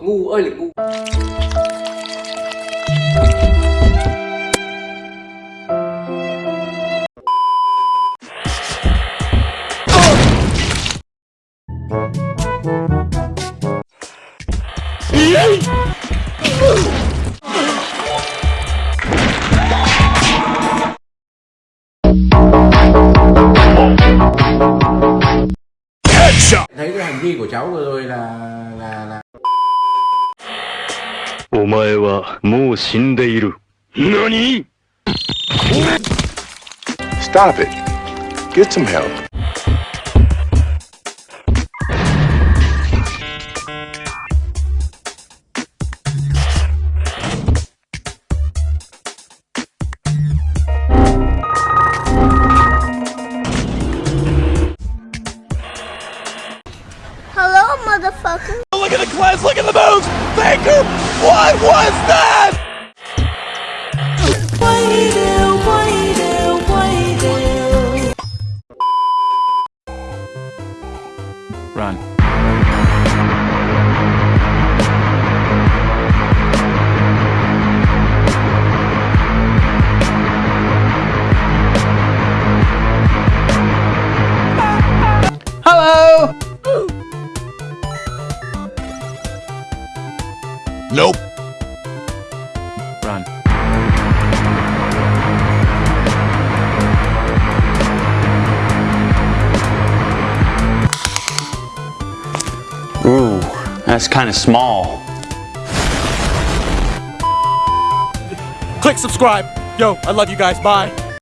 ngu ơi là ngu thấy hành vi của cháu vừa rồi là là là お前はもう死んでいる。何 Stop it. Get some help. Motherfucker. Look at the cleanse, look at the moves! Faker! What was that? Nope. Run. Ooh, that's kind of small. Click subscribe. Yo, I love you guys. Bye.